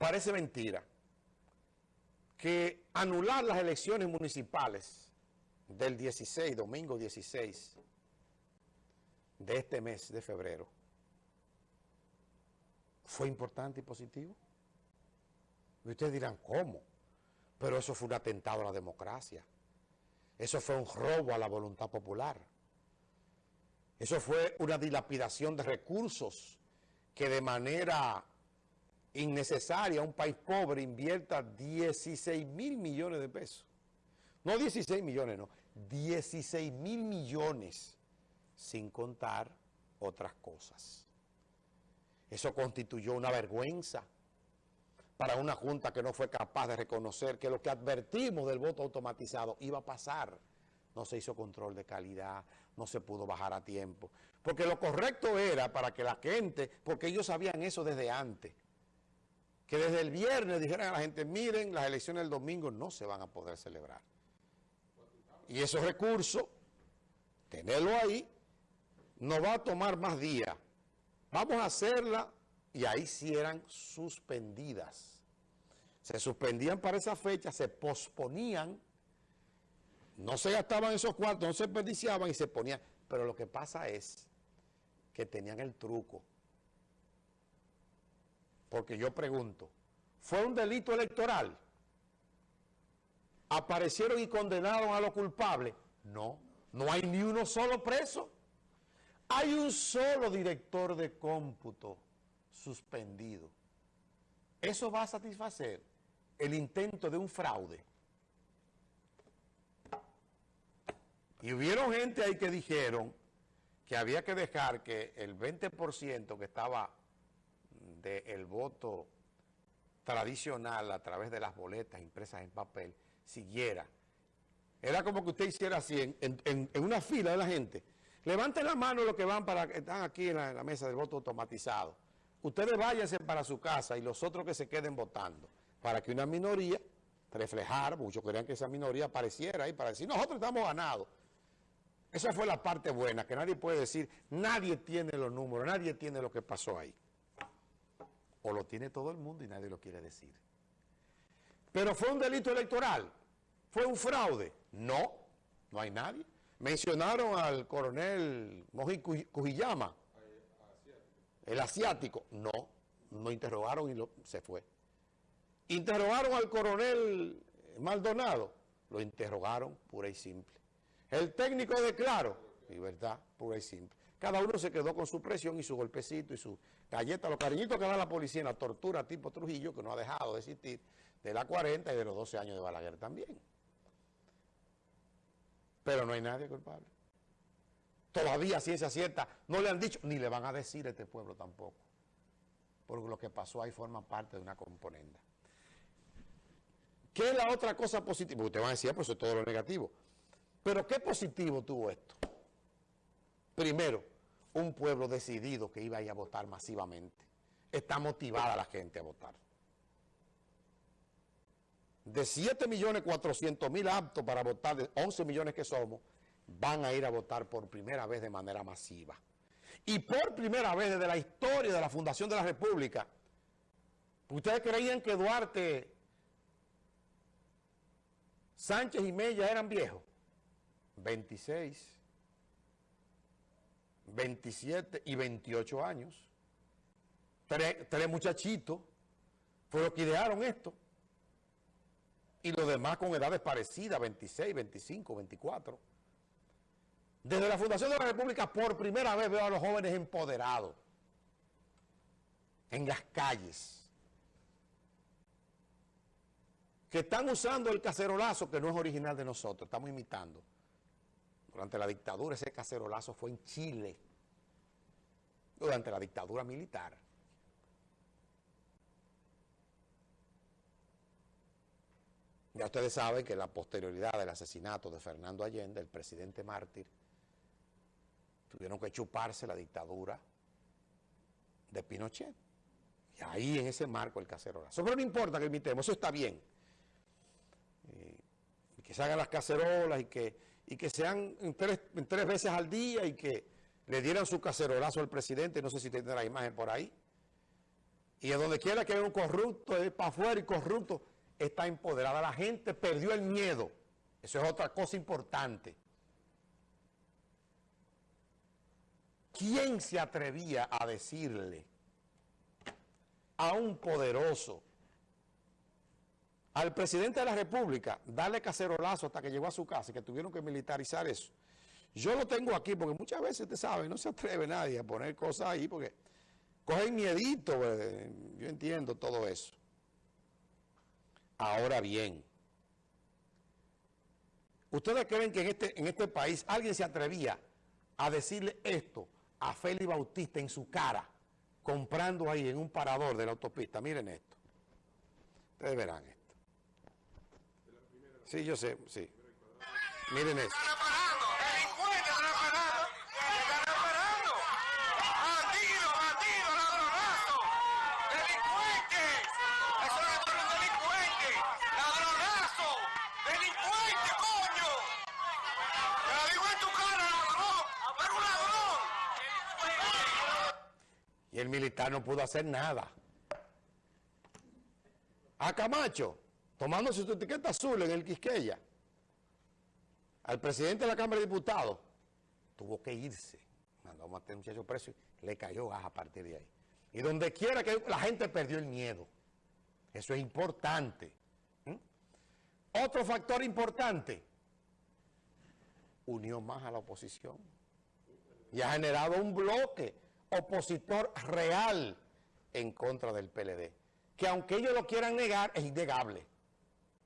parece mentira que anular las elecciones municipales del 16, domingo 16 de este mes de febrero, fue importante y positivo. Y ustedes dirán, ¿cómo? Pero eso fue un atentado a la democracia. Eso fue un robo a la voluntad popular. Eso fue una dilapidación de recursos que de manera innecesaria un país pobre invierta 16 mil millones de pesos. No 16 millones, no. 16 mil millones sin contar otras cosas. Eso constituyó una vergüenza para una junta que no fue capaz de reconocer que lo que advertimos del voto automatizado iba a pasar. No se hizo control de calidad, no se pudo bajar a tiempo. Porque lo correcto era para que la gente, porque ellos sabían eso desde antes, que desde el viernes dijeran a la gente, miren, las elecciones del domingo no se van a poder celebrar. Y esos recursos, tenerlo ahí, no va a tomar más días. Vamos a hacerla y ahí sí eran suspendidas. Se suspendían para esa fecha, se posponían, no se gastaban esos cuartos, no se desperdiciaban y se ponían. Pero lo que pasa es que tenían el truco porque yo pregunto, ¿fue un delito electoral? ¿Aparecieron y condenaron a los culpables? No, no hay ni uno solo preso. Hay un solo director de cómputo suspendido. Eso va a satisfacer el intento de un fraude. Y hubieron gente ahí que dijeron que había que dejar que el 20% que estaba del voto tradicional a través de las boletas impresas en papel siguiera. Era como que usted hiciera así, en, una fila de la gente. Levanten la mano los que van para están aquí en la, mesa del voto automatizado. Ustedes váyanse para su casa y los otros que se queden votando, para que una minoría reflejar, muchos querían que esa minoría apareciera ahí para decir, nosotros estamos ganados. Esa fue la parte buena, que nadie puede decir, nadie tiene los números, nadie tiene lo que pasó ahí o lo tiene todo el mundo y nadie lo quiere decir. Pero fue un delito electoral, fue un fraude. No, no hay nadie. Mencionaron al coronel Moji Cujillama, el asiático. No, no interrogaron y se fue. Interrogaron al coronel Maldonado, lo interrogaron pura y simple. El técnico de Claro, libertad pura y simple. Cada uno se quedó con su presión y su golpecito y su galleta, los cariñitos que da la policía en la tortura tipo Trujillo, que no ha dejado de existir, de la 40 y de los 12 años de Balaguer también. Pero no hay nadie culpable. Todavía ciencia cierta no le han dicho, ni le van a decir a este pueblo tampoco. Porque lo que pasó ahí forma parte de una componenda. ¿Qué es la otra cosa positiva? Usted va a decir, pues eso es todo lo negativo. Pero ¿qué positivo tuvo esto? Primero, un pueblo decidido que iba a ir a votar masivamente. Está motivada la gente a votar. De 7.400.000 aptos para votar, de 11 millones que somos, van a ir a votar por primera vez de manera masiva. Y por primera vez desde la historia de la fundación de la República, ¿ustedes creían que Duarte, Sánchez y Mella eran viejos? 26. 27 y 28 años. Tres, muchachitos fueron los que idearon esto. Y los demás con edades parecidas, 26, 25, 24. Desde la Fundación de la República, por primera vez veo a los jóvenes empoderados en las calles que están usando el cacerolazo que no es original de nosotros, estamos imitando. Durante la dictadura ese cacerolazo fue en Chile. Durante la dictadura militar. Ya ustedes saben que la posterioridad del asesinato de Fernando Allende, el presidente mártir, tuvieron que chuparse la dictadura de Pinochet. Y ahí en ese marco el cacerolazo. Pero no importa que imitemos, eso está bien. Eh, que se hagan las cacerolas y que y que sean tres, tres veces al día y que le dieran su cacerolazo al presidente, no sé si tiene la imagen por ahí, Y en donde quiera que haya un corrupto, es para afuera y corrupto, está empoderada. La gente perdió el miedo. Eso es otra cosa importante. ¿Quién se atrevía a decirle a un poderoso, al presidente de la República, darle cacerolazo hasta que llegó a su casa que tuvieron que militarizar eso? Yo lo tengo aquí porque muchas veces, usted sabe, no se atreve nadie a poner cosas ahí porque cogen miedito, pues, yo entiendo todo eso. Ahora bien, ¿ustedes creen que en este, en este país alguien se atrevía a decirle esto a Félix Bautista en su cara, comprando ahí en un parador de la autopista? Miren esto. Ustedes verán esto. Sí, yo sé, sí. Miren esto. Y el militar no pudo hacer nada. A Camacho, tomándose su etiqueta azul en el Quisqueya, al presidente de la Cámara de Diputados, tuvo que irse. Mandó a matar a un y le cayó a partir de ahí. Y donde quiera que la gente perdió el miedo. Eso es importante. ¿Mm? Otro factor importante, unió más a la oposición. Y ha generado un bloque opositor real en contra del PLD, que aunque ellos lo quieran negar, es innegable.